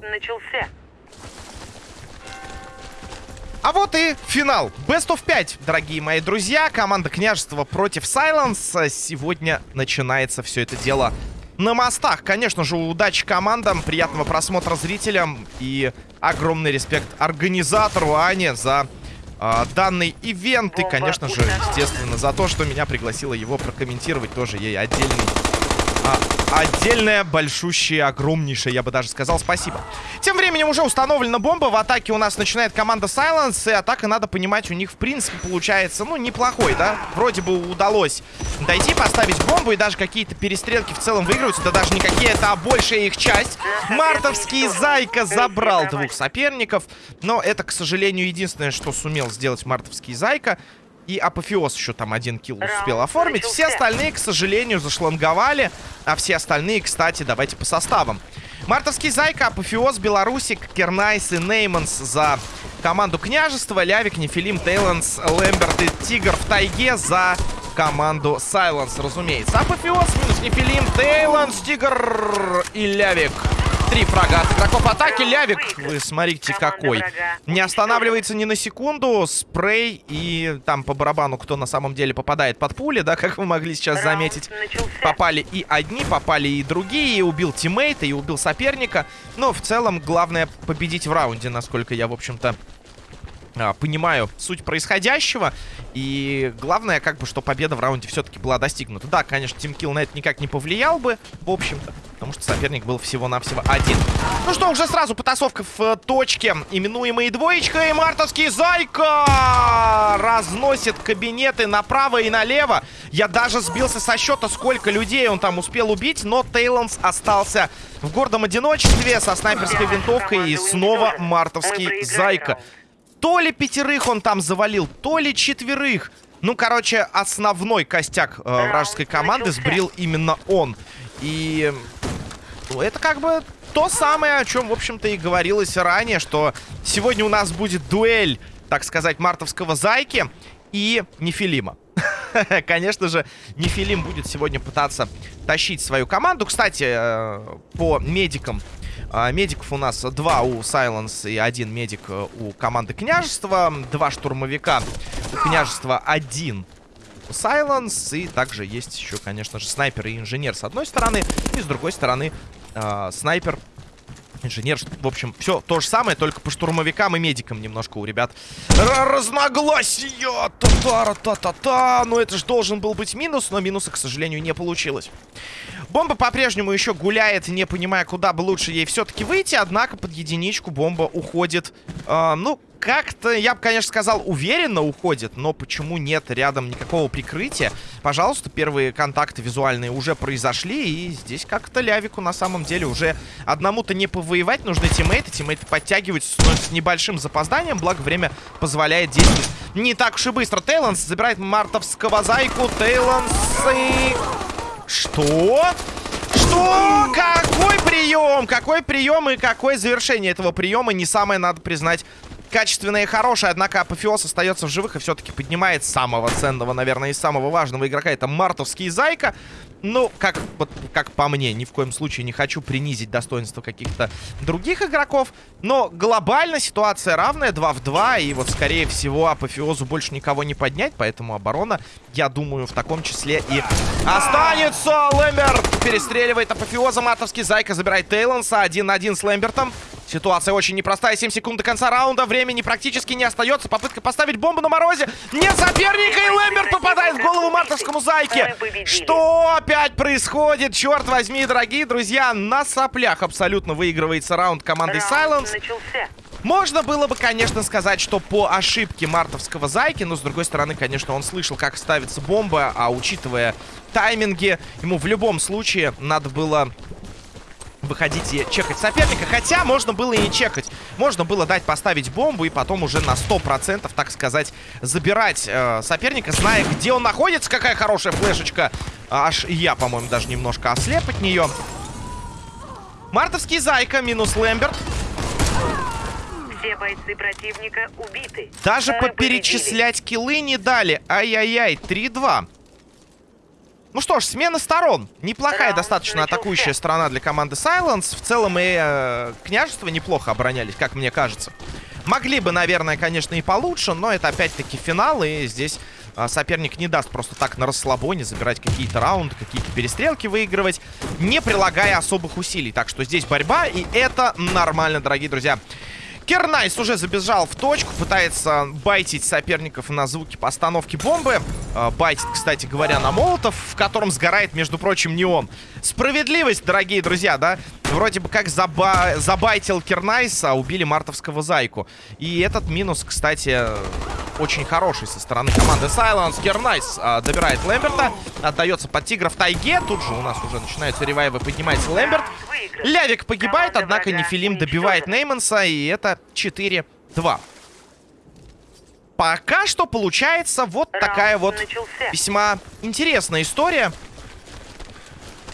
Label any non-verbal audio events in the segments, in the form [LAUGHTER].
начался. А вот и финал. Best of 5, дорогие мои друзья. Команда княжества против Silence. Сегодня начинается все это дело на мостах. Конечно же, удачи командам, приятного просмотра зрителям и огромный респект организатору Ане за э, данный ивент. И, конечно же, естественно, за то, что меня пригласила его прокомментировать. Тоже ей отдельный отдельное, большущее, огромнейшее, я бы даже сказал, спасибо. Тем временем уже установлена бомба. В атаке у нас начинает команда Silence. И атака, надо понимать, у них, в принципе, получается, ну, неплохой, да? Вроде бы удалось дойти, поставить бомбу. И даже какие-то перестрелки в целом выигрываются. Да даже не какие-то, а большая их часть. Мартовский Зайка забрал двух соперников. Но это, к сожалению, единственное, что сумел сделать Мартовский Зайка. И Апофеоз еще там один килл успел оформить. Все остальные, к сожалению, зашланговали. А все остальные, кстати, давайте по составам. Мартовский Зайка, Апофеоз, Белорусик, Кернайс и Нейманс за команду Княжества. Лявик, Нефилим, Тейланс, Лэмберт и Тигр в тайге за команду Silence, разумеется. Апофеоз минус Нефилим, Тейланс, Тигр и Лявик. Три фрага от игроков атаки. Лявик, вы смотрите какой. Не останавливается ни на секунду. Спрей и там по барабану, кто на самом деле попадает под пули, да, как вы могли сейчас заметить. Попали и одни, попали и другие. И убил тиммейта, и убил соперника. Но в целом главное победить в раунде, насколько я, в общем-то, а, понимаю суть происходящего. И главное, как бы, что победа в раунде все-таки была достигнута. Да, конечно, тимкилл на это никак не повлиял бы, в общем-то. Потому что соперник был всего-навсего один. Ну что, уже сразу потасовка в э, точке, именуемой двоечкой. И мартовский Зайка разносит кабинеты направо и налево. Я даже сбился со счета, сколько людей он там успел убить. Но Тейлонс остался в гордом одиночестве со снайперской винтовкой. И снова мартовский Зайка. То ли пятерых он там завалил, то ли четверых. Ну, короче, основной костяк э, вражеской команды сбрил именно он. И ну, это как бы то самое, о чем, в общем-то, и говорилось ранее, что сегодня у нас будет дуэль, так сказать, мартовского зайки и Нефилима. [LAUGHS] Конечно же, Нефилим будет сегодня пытаться тащить свою команду. Кстати, э, по медикам а, медиков у нас два у Silence и один медик э, у команды Княжества. Два штурмовика у Княжества, один Silence. И также есть еще, конечно же, снайпер и инженер с одной стороны. И с другой стороны э, снайпер Инженер, в общем, все то же самое, только по штурмовикам и медикам немножко у ребят разногласия. Та-та-та-та-та. Ну, это же должен был быть минус, но минуса, к сожалению, не получилось. Бомба по-прежнему еще гуляет, не понимая, куда бы лучше ей все-таки выйти. Однако под единичку бомба уходит, э, ну, как-то, я бы, конечно, сказал, уверенно уходит, но почему нет рядом никакого прикрытия? Пожалуйста, первые контакты визуальные уже произошли, и здесь как-то Лявику на самом деле уже одному-то не повоевать, нужны тиммейты, тиммейты подтягиваются с небольшим запозданием, благо время позволяет действовать не так уж и быстро. Тейланс забирает мартовского зайку, Тейланс и... Что? Что? Какой прием? Какой прием и какое завершение этого приема? Не самое, надо признать, качественная и хорошая, однако Апофеоз остается в живых и все-таки поднимает самого ценного, наверное, и самого важного игрока. Это Мартовский Зайка. Ну, как, вот, как по мне, ни в коем случае не хочу принизить достоинство каких-то других игроков. Но глобально ситуация равная, 2 в 2. И вот, скорее всего, Апофеозу больше никого не поднять. Поэтому оборона, я думаю, в таком числе и останется. Лэмберт перестреливает Апофеоза. Мартовский Зайка забирает Тейлонса. 1 на 1 с Лэмбертом. Ситуация очень непростая. 7 секунд до конца раунда. Времени практически не остается. Попытка поставить бомбу на морозе. Нет соперника. И Лэмберт попадает в голову мартовскому зайке. Что опять происходит? Черт возьми, дорогие друзья. На соплях абсолютно выигрывается раунд командой Silence. Можно было бы, конечно, сказать, что по ошибке мартовского зайки, но, с другой стороны, конечно, он слышал, как ставится бомба, а учитывая тайминги, ему в любом случае надо было выходить и чекать соперника. Хотя можно было и не чекать. Можно было дать поставить бомбу и потом уже на 100%, так сказать, забирать э, соперника, зная, где он находится. Какая хорошая флешечка. Аж я, по-моему, даже немножко ослеп от нее. Мартовский Зайка минус Лэмберт. Все бойцы противника убиты. Даже Мы поперечислять победили. киллы не дали. Ай-яй-яй, 3-2. Ну что ж, смена сторон. Неплохая достаточно атакующая сторона для команды Silence. В целом и э, княжество неплохо оборонялись, как мне кажется. Могли бы, наверное, конечно, и получше, но это опять-таки финал, и здесь а, соперник не даст просто так на расслабоне забирать какие-то раунды, какие-то перестрелки выигрывать, не прилагая особых усилий. Так что здесь борьба, и это нормально, дорогие друзья. Кернайс уже забежал в точку, пытается байтить соперников на звуки постановки бомбы. А, Байтит, кстати говоря, на молотов, в котором сгорает, между прочим, не он. Справедливость, дорогие друзья, да? Вроде бы как заба забайтил Кернайс, а убили мартовского зайку. И этот минус, кстати, очень хороший со стороны команды Silence. Кернайс а, добирает Лэмберта, отдается под тигра в тайге. Тут же у нас уже начинаются ревайвы, поднимается Лэмберт. Лявик погибает, однако Нефилим добивает. Нейманса, и это 4-2. Пока что получается вот Раунд такая вот начался. весьма интересная история,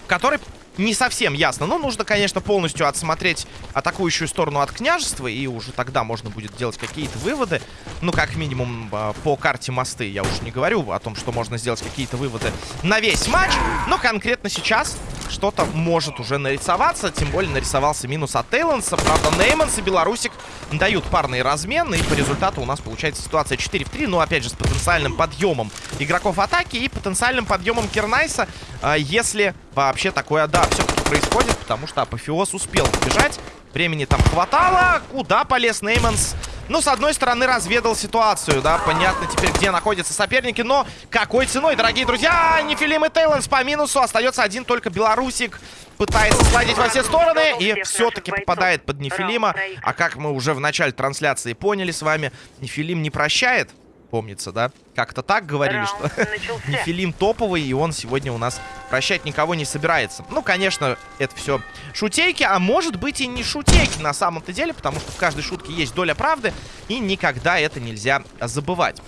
в которой не совсем ясно. Но нужно, конечно, полностью отсмотреть атакующую сторону от княжества, и уже тогда можно будет делать какие-то выводы. Ну, как минимум, а, по карте мосты. Я уж не говорю о том, что можно сделать какие-то выводы на весь матч. Но конкретно сейчас что-то может уже нарисоваться. Тем более нарисовался минус от Тейланса. Правда, Нейманс и Белорусик дают парные размены. И по результату у нас получается ситуация 4 в 3. Но, опять же, с потенциальным подъемом игроков атаки и потенциальным подъемом Кернайса. А, Если вообще такое, да, все-таки происходит. Потому что Апофеоз успел сбежать. Времени там хватало. Куда полез Нейманс? Ну, с одной стороны, разведал ситуацию, да, понятно теперь, где находятся соперники, но какой ценой, дорогие друзья, Нефилим и Тейланс по минусу, остается один только Белорусик, пытается сладить во все стороны и все-таки попадает под Нефилима, а как мы уже в начале трансляции поняли с вами, Нефилим не прощает, помнится, да, как-то так говорили, что Раунд начался. [LAUGHS] Нефилим топовый, и он сегодня у нас прощать никого не собирается. Ну, конечно, это все шутейки, а может быть и не шутейки на самом-то деле, потому что в каждой шутке есть доля правды, и никогда это нельзя забывать.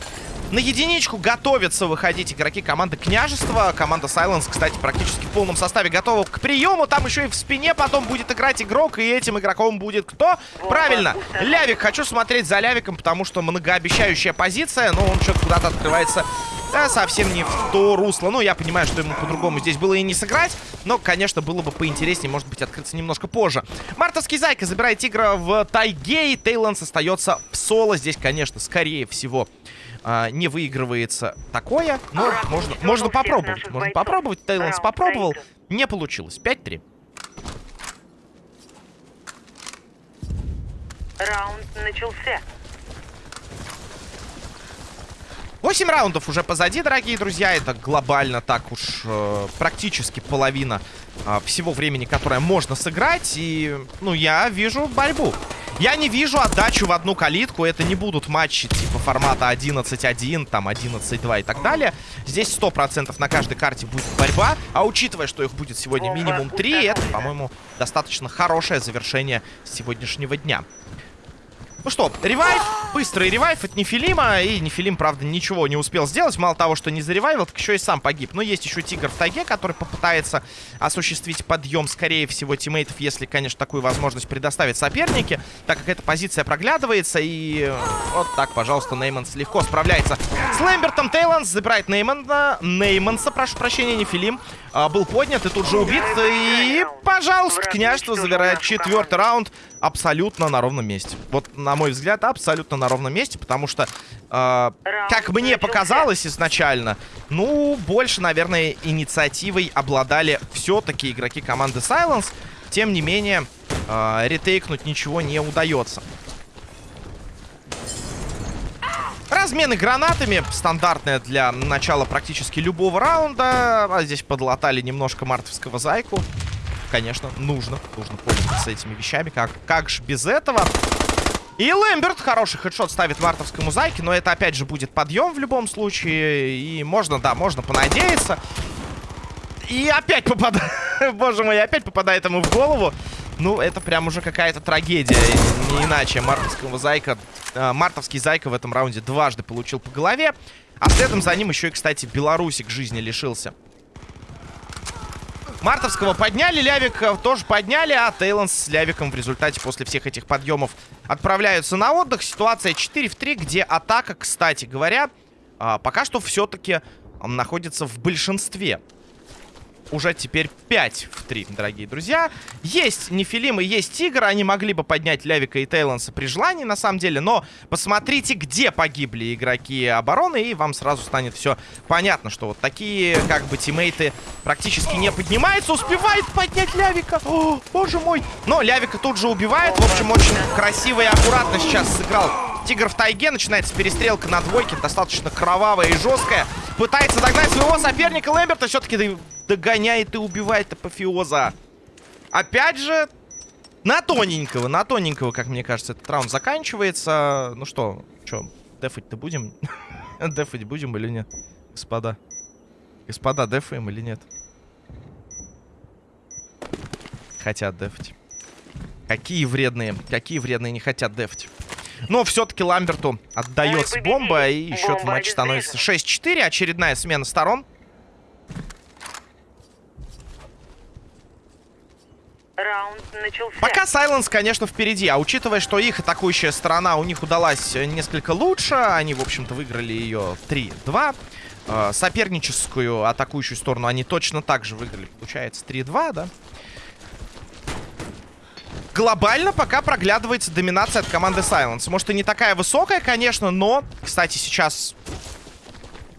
На единичку готовятся выходить игроки команды Княжества. Команда Silence, кстати, практически в полном составе готова к приему. Там еще и в спине потом будет играть игрок, и этим игроком будет кто? Правильно, Лявик. Хочу смотреть за Лявиком, потому что многообещающая позиция, но он что-то куда-то открывается да, совсем не в то русло. Ну, я понимаю, что ему по-другому здесь было и не сыграть. Но, конечно, было бы поинтереснее, может быть, открыться немножко позже. Мартовский Зайка забирает тигра в тайге, и Тейланс остается в соло. Здесь, конечно, скорее всего, а, не выигрывается такое. Но можно, можно попробовать. Можно бойцов. попробовать. Тейланс попробовал. Не получилось. 5-3. Раунд начался. 8 раундов уже позади, дорогие друзья. Это глобально так уж э, практически половина э, всего времени, которое можно сыграть. И, ну, я вижу борьбу. Я не вижу отдачу в одну калитку. Это не будут матчи типа формата 11-1, там 11-2 и так далее. Здесь 100% на каждой карте будет борьба. А учитывая, что их будет сегодня минимум 3, это, по-моему, достаточно хорошее завершение сегодняшнего дня. Ну что, revive, быстрый revive от Нефилима. И Нефилим, правда, ничего не успел сделать. Мало того, что не заревайвил, так еще и сам погиб. Но есть еще Тигр в тайге, который попытается осуществить подъем, скорее всего, тиммейтов, если, конечно, такую возможность предоставят соперники. Так как эта позиция проглядывается. И э, вот так, пожалуйста, Нейманс легко справляется с Лэмбертом. Тейланс забирает Неймана. Нейманса, прошу прощения, Нефилим. а, был поднят и тут же убит. И, пожалуйста, княжество забирает четвертый раунд абсолютно на ровном месте. Вот, на мой взгляд, абсолютно на ровном месте, потому что, э, как мне показалось изначально, ну, больше, наверное, инициативой обладали все-таки игроки команды Silence. Тем не менее, э, ретейкнуть ничего не удается. Размены гранатами, стандартная для начала практически любого раунда. А здесь подлатали немножко мартовского зайку. Конечно, нужно, нужно пользоваться этими вещами. Как, как же без этого? И Лэмберт хороший хедшот ставит мартовскому зайке, но это опять же будет подъем в любом случае. И можно, да, можно понадеяться. И опять попадает, [LAUGHS] боже мой, опять попадает ему в голову. Ну, это прям уже какая-то трагедия, не иначе. Мартовского зайка, э, мартовский зайка в этом раунде дважды получил по голове. А следом за ним еще и, кстати, белорусик жизни лишился. Мартовского подняли, Лявик тоже подняли, а Тейланс с Лявиком в результате после всех этих подъемов отправляются на отдых. Ситуация 4 в 3, где атака, кстати говоря, а, пока что все-таки находится в большинстве. Уже теперь 5 в 3, дорогие друзья. Есть Нефилим и есть Тигр. Они могли бы поднять Лявика и Тейлонса при желании, на самом деле. Но посмотрите, где погибли игроки обороны, и вам сразу станет все понятно, что вот такие, как бы, тиммейты практически не поднимаются. Успевает поднять Лявика. О, боже мой. Но Лявика тут же убивает. В общем, очень красиво и аккуратно сейчас сыграл Тигр в тайге. Начинается перестрелка на двойке. Достаточно кровавая и жесткая. Пытается догнать своего соперника Лэмберта. Все-таки догоняет и убивает апофеоза. Опять же, на тоненького, на тоненького, как мне кажется, этот раунд заканчивается. Ну что, что, дефать-то будем? [LAUGHS] дефать будем или нет? Господа. Господа, дефаем или нет? Хотят дефать. Какие вредные, какие вредные не хотят дефать. Но все-таки Ламберту отдается бомба, и счет в матче становится 6-4. Очередная смена сторон. Раунд начался. Пока Сайленс, конечно, впереди. А учитывая, что их атакующая сторона у них удалась несколько лучше, они, в общем-то, выиграли ее 3-2. Э, соперническую атакующую сторону они точно так же выиграли. Получается 3-2, да? Глобально пока проглядывается доминация от команды Silence. Может и не такая высокая, конечно, но, кстати, сейчас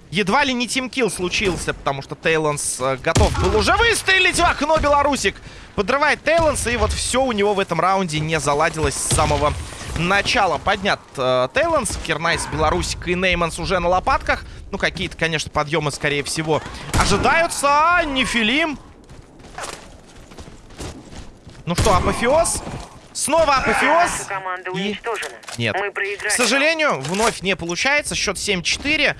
едва ли не team kill случился, потому что Тейлонс э, готов был уже выстрелить в окно Белорусик. Подрывает Тейлонс, и вот все у него в этом раунде не заладилось с самого начала. Поднят э, Тейлонс, Кернайс, Белорусик и Нейманс уже на лопатках. Ну, какие-то, конечно, подъемы, скорее всего, ожидаются. А, Нефилим. Ну что, апофеоз? Снова апофеоз. И... Нет. К сожалению, вновь не получается. Счет 7-4.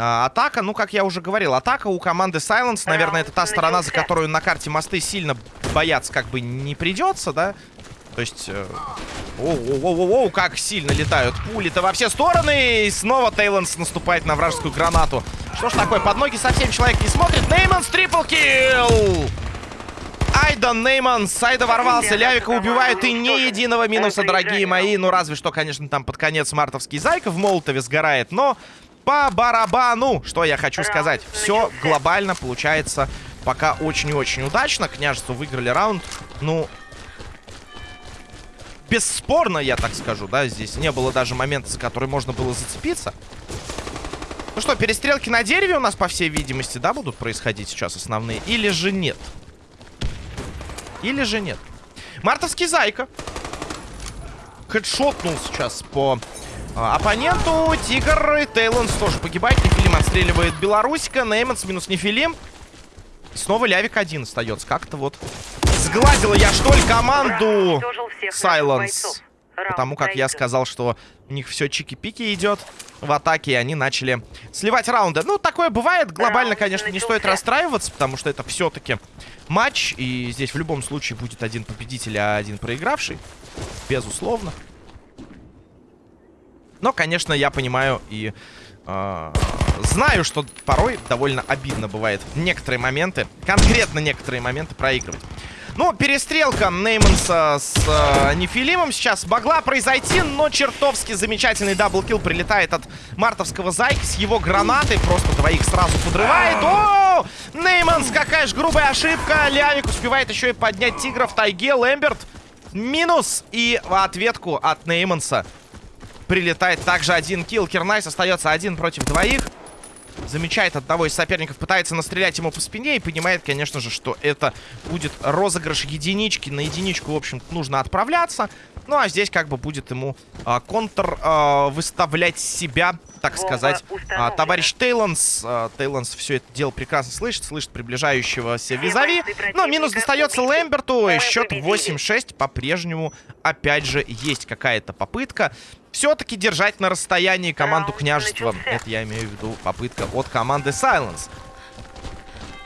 А, атака, ну, как я уже говорил, атака у команды Silence, наверное, это та сторона, за которую на карте мосты сильно бояться как бы не придется, да? То есть... Э, Оу-оу-оу-оу, как сильно летают пули-то во все стороны. И снова Тейлонс наступает на вражескую гранату. Что ж такое, под ноги совсем человек не смотрит. Нейманс трипл килл! Айда Нейманс, Айда ворвался, Лявика убивают и ни единого минуса, дорогие мои. Ну, разве что, конечно, там под конец мартовский Зайка в Молотове сгорает, но по барабану, что я хочу сказать. Все глобально получается пока очень и очень удачно. Княжество выиграли раунд. Ну, бесспорно, я так скажу, да, здесь не было даже момента, за который можно было зацепиться. Ну что, перестрелки на дереве у нас, по всей видимости, да, будут происходить сейчас основные? Или же нет? Или же нет? Мартовский Зайка. Хедшотнул сейчас по оппоненту. Тигр и Тейлонс тоже погибает. Нефилим отстреливает Белорусика. Нейманс минус Нефилим. Снова Лявик один остается. Как-то вот сгладила я, что ли, команду Сайленс. Потому как я сказал, что у них все чики-пики идет в атаке, и они начали сливать раунды. Ну, такое бывает. Глобально, конечно, не стоит расстраиваться, потому что это все-таки матч, и здесь в любом случае будет один победитель, а один проигравший. Безусловно. Но, конечно, я понимаю и э, знаю, что порой довольно обидно бывает некоторые моменты, конкретно некоторые моменты проигрывать. Ну, перестрелка Нейманса с э, Нефилимом сейчас могла произойти, но чертовски замечательный double kill прилетает от мартовского Зайки с его гранатой. Просто двоих сразу подрывает. О! Нейманс, какая же грубая ошибка. Лявик успевает еще и поднять тигра в тайге. Лэмберт минус. И ответку от Нейманса прилетает также один kill. Кирнайс остается один против двоих. Замечает одного из соперников, пытается настрелять ему по спине и понимает, конечно же, что это будет розыгрыш единички. На единичку, в общем нужно отправляться. Ну, а здесь как бы будет ему а, контр а, выставлять себя, так сказать. А, товарищ Тейлонс, а, Тейлонс все это дело прекрасно слышит, слышит приближающегося визави. Но минус противника достается. Лэмберту, и счет победили. 8-6 по-прежнему, опять же, есть какая-то попытка. Все-таки держать на расстоянии команду княжества. Это я имею в виду попытка от команды Silence.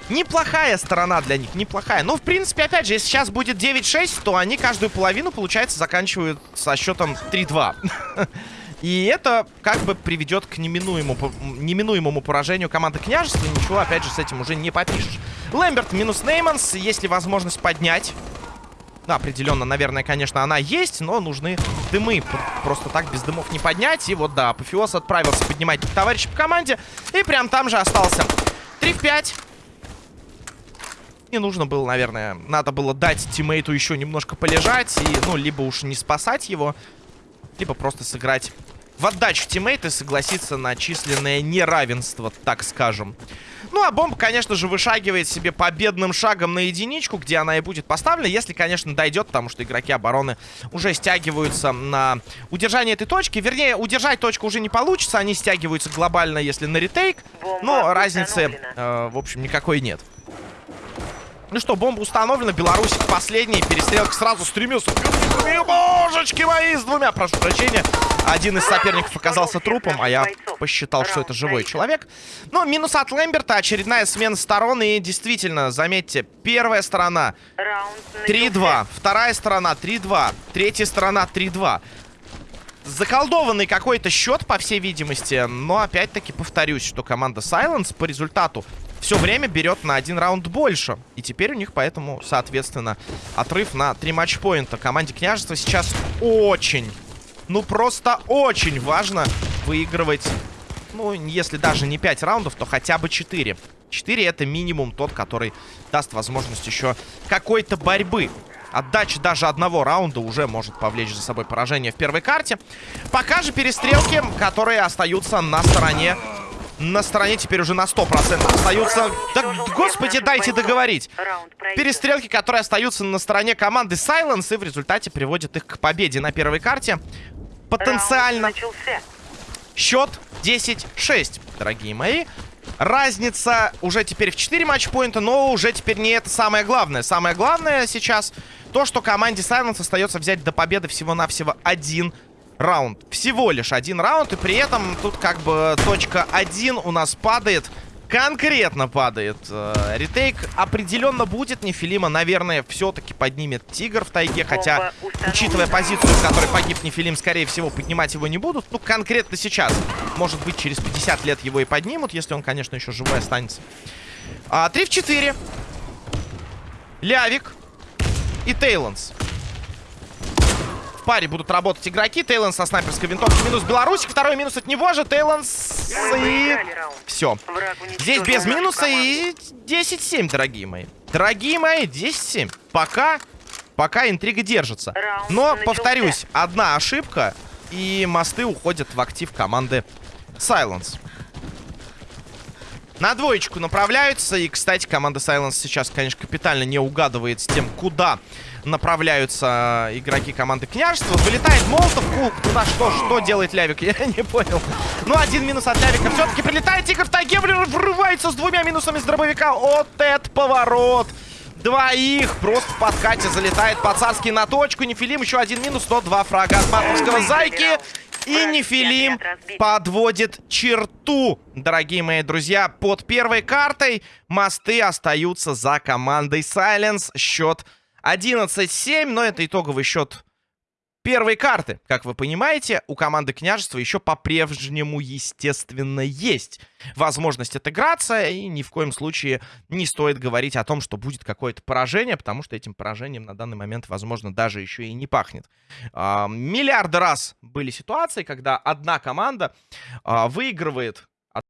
Неплохая сторона для них, неплохая. Но, в принципе, опять же, если сейчас будет 9-6, то они каждую половину, получается, заканчивают со счетом 3-2. [LAUGHS] И это как бы приведет к неминуемому, неминуемому поражению команды княжества. Ничего, опять же, с этим уже не попишешь. Лэмберт минус Нейманс. Есть ли возможность поднять? Да, определенно, наверное, конечно, она есть, но нужны дымы. Просто так без дымов не поднять. И вот, да, Апофеоз отправился поднимать товарища по команде. И прям там же остался. 3 в 5. Не нужно было, наверное. Надо было дать тиммейту еще немножко полежать. И, ну, либо уж не спасать его, либо просто сыграть в отдачу тиммейта и согласиться на численное неравенство, так скажем. Ну, а бомба, конечно же, вышагивает себе победным шагом на единичку, где она и будет поставлена, если, конечно, дойдет, потому что игроки обороны уже стягиваются на удержание этой точки. Вернее, удержать точку уже не получится, они стягиваются глобально, если на ретейк, но разницы, э, в общем, никакой нет. Ну что, бомба установлена. Беларусь последний. Перестрелка сразу стремился. Божечки мои, с двумя, прошу прощения. Один из соперников оказался трупом, а я посчитал, что это живой человек. Но минус от Лэмберта. Очередная смена сторон. И действительно, заметьте, первая сторона 3-2. Вторая сторона 3-2. Третья сторона 3-2 заколдованный какой-то счет, по всей видимости. Но опять-таки повторюсь, что команда Silence по результату все время берет на один раунд больше. И теперь у них поэтому, соответственно, отрыв на три матчпоинта. Команде Княжества сейчас очень, ну просто очень важно выигрывать, ну, если даже не 5 раундов, то хотя бы 4. 4 это минимум тот, который даст возможность еще какой-то борьбы. Отдача даже одного раунда уже может повлечь за собой поражение в первой карте. Пока же перестрелки, которые остаются на стороне... На стороне теперь уже на 100% остаются... Да, господи, дайте договорить. Перестрелки, которые остаются на стороне команды Silence и в результате приводят их к победе на первой карте. Потенциально. Счет 10-6, дорогие мои. Разница уже теперь в 4 матчпоинта, но уже теперь не это самое главное. Самое главное сейчас то, что команде Silence остается взять до победы всего-навсего один раунд. Всего лишь один раунд, и при этом тут как бы точка 1 у нас падает. Конкретно падает. Э, ретейк определенно будет. Нефилима, наверное, все-таки поднимет Тигр в тайге. Хотя, учитывая позицию, в которой погиб Нефилим, скорее всего, поднимать его не будут. Ну, конкретно сейчас. Может быть, через 50 лет его и поднимут, если он, конечно, еще живой останется. А, 3 в 4. Лявик и Тейлонс. Паре будут работать игроки. Тейлонс со снайперской винтовки. Минус Белорусик. Второй минус от него же. Тейлонс и... Все. Здесь без минуса и 10-7, дорогие мои. Дорогие мои, 10-7. Пока... Пока интрига держится. Но, повторюсь, одна ошибка, и мосты уходят в актив команды Silence. На двоечку направляются. И, кстати, команда Silence сейчас, конечно, капитально не угадывает с тем, куда направляются игроки команды Княжества. Вылетает Молотов. Куда что? Что делает Лявик? [LAUGHS] Я не понял. Ну, один минус от Лявика. Все-таки прилетает Тигр в тайге. Врывается с двумя минусами с дробовика. Вот этот поворот. Двоих просто в подкате залетает по-царски на точку. Нефилим еще один минус, 102 фрага от Матовского Зайки. И Нефилим подводит черту, дорогие мои друзья. Под первой картой мосты остаются за командой Silence. Счет 11-7, но это итоговый счет первой карты. Как вы понимаете, у команды княжества еще по-прежнему, естественно, есть возможность отыграться. И ни в коем случае не стоит говорить о том, что будет какое-то поражение, потому что этим поражением на данный момент, возможно, даже еще и не пахнет. А, миллиарды раз были ситуации, когда одна команда а, выигрывает